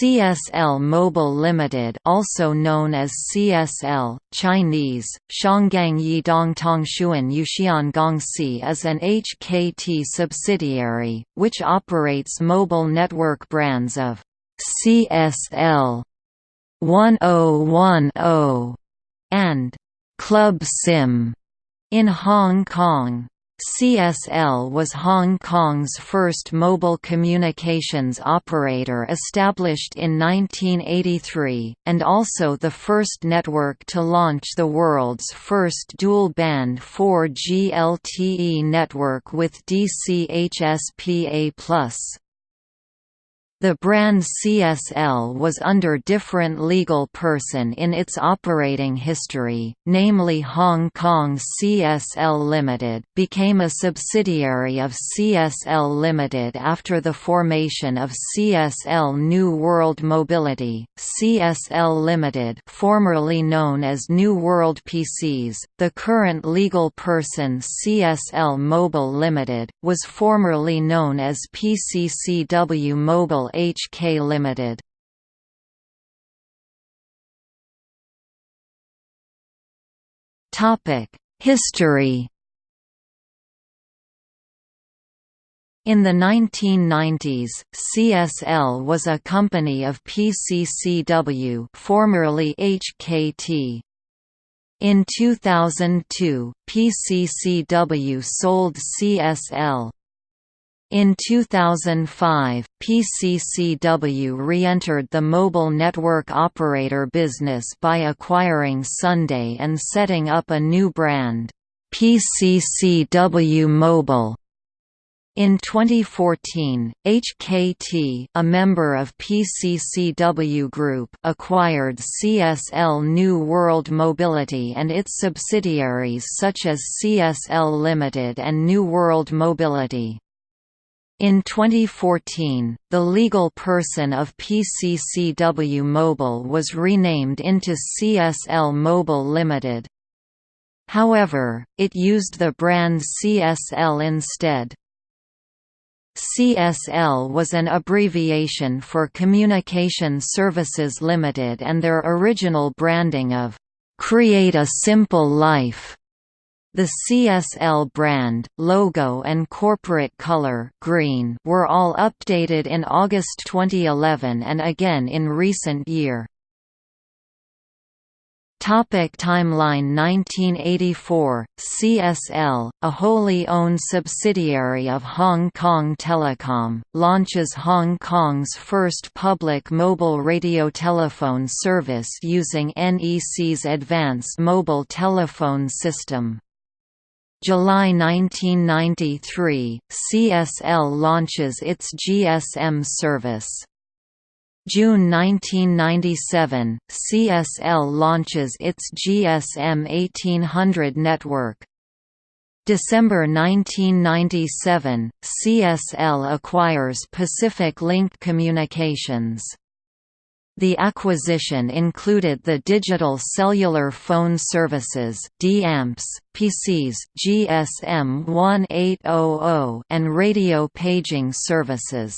CSL Mobile Limited, also known as CSL, Chinese, Shanggang Yidong Shuan Yuxian is an HKT subsidiary, which operates mobile network brands of CSL 1010 and Club SIM in Hong Kong. CSL was Hong Kong's first mobile communications operator established in 1983, and also the first network to launch the world's first dual-band 4G LTE network with DCHSPA+. The brand CSL was under different legal person in its operating history, namely Hong Kong CSL Limited became a subsidiary of CSL Limited after the formation of CSL New World Mobility, CSL Limited formerly known as New World PCS, the current legal person CSL Mobile Limited, was formerly known as PCCW Mobile HK Limited. Topic: History. In the 1990s, CSL was a company of PCCW formerly HKT. In 2002, PCCW sold CSL. In 2005, PCCW re-entered the mobile network operator business by acquiring Sunday and setting up a new brand, PCCW Mobile. In 2014, HKT a member of PCCW Group acquired CSL New World Mobility and its subsidiaries such as CSL Limited and New World Mobility. In 2014, the legal person of PCCW Mobile was renamed into CSL Mobile Limited. However, it used the brand CSL instead. CSL was an abbreviation for Communication Services Limited and their original branding of, "'Create a Simple Life' The CSL brand, logo and corporate color green were all updated in August 2011 and again in recent year. Topic timeline 1984, CSL, a wholly owned subsidiary of Hong Kong Telecom, launches Hong Kong's first public mobile radio telephone service using NEC's advanced mobile telephone system. July 1993, CSL launches its GSM service. June 1997, CSL launches its GSM 1800 network. December 1997, CSL acquires Pacific Link Communications. The acquisition included the digital cellular phone services DAMPS, PCS GSM 1800 and radio paging services.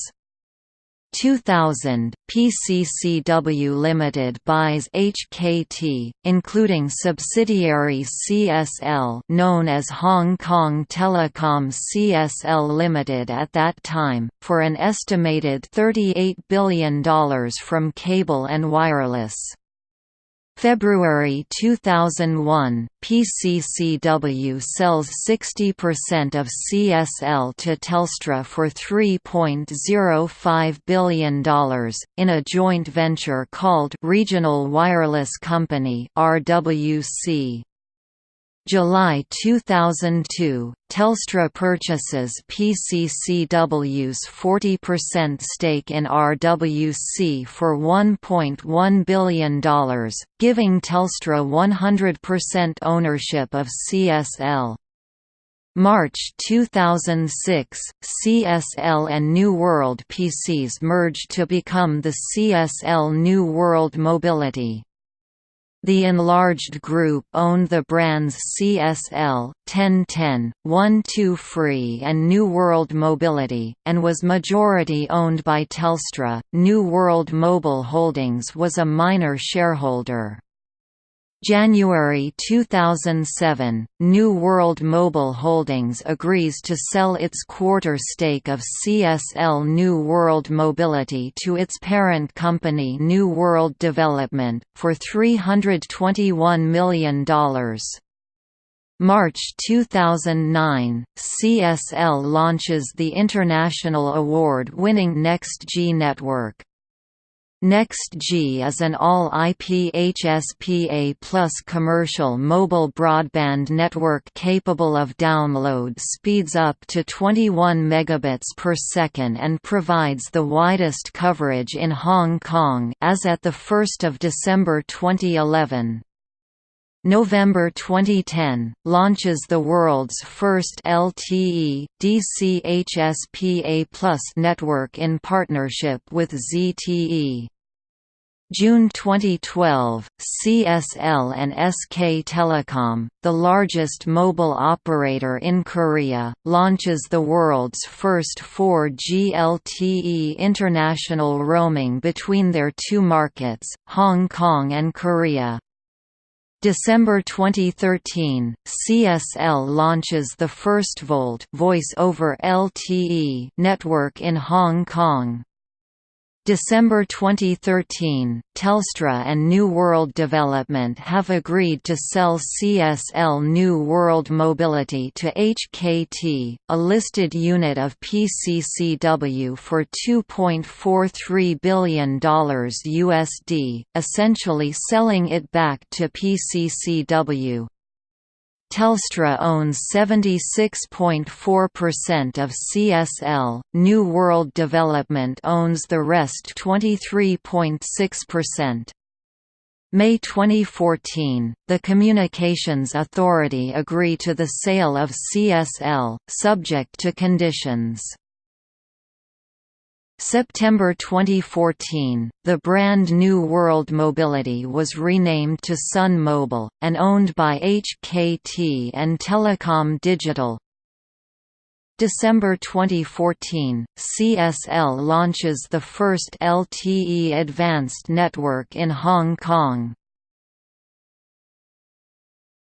2000, PCCW Limited buys HKT, including subsidiary CSL known as Hong Kong Telecom CSL Limited at that time, for an estimated $38 billion from Cable and Wireless. February 2001, PCCW sells 60% of CSL to Telstra for $3.05 billion, in a joint venture called Regional Wireless Company RWC. July 2002, Telstra purchases PCCW's 40% stake in RWC for $1.1 billion, giving Telstra 100% ownership of CSL. March 2006, CSL and New World PCS merged to become the CSL New World Mobility. The enlarged group owned the brands CSL, 1010, one2free and New World Mobility, and was majority owned by Telstra. New World Mobile Holdings was a minor shareholder. January 2007, New World Mobile Holdings agrees to sell its quarter stake of CSL New World Mobility to its parent company New World Development, for $321 million. March 2009, CSL launches the international award-winning NextG network. NextG is an all-IP HSPA plus commercial mobile broadband network capable of download speeds up to 21 megabits per second and provides the widest coverage in Hong Kong as at the 1st of December 2011. November 2010, launches the world's first LTE, DC HSPA network in partnership with ZTE. June 2012, CSL and SK Telecom, the largest mobile operator in Korea, launches the world's first 4G LTE international roaming between their two markets, Hong Kong and Korea. December 2013, CSL launches the first VoLTE voice over LTE network in Hong Kong. December 2013, Telstra and New World Development have agreed to sell CSL New World Mobility to HKT, a listed unit of PCCW for $2.43 billion USD, essentially selling it back to PCCW. Telstra owns 76.4% of CSL, New World Development owns the rest 23.6%. May 2014, the Communications Authority agree to the sale of CSL, subject to conditions. September 2014, the brand New World Mobility was renamed to Sun Mobile, and owned by HKT and Telecom Digital. December 2014, CSL launches the first LTE advanced network in Hong Kong.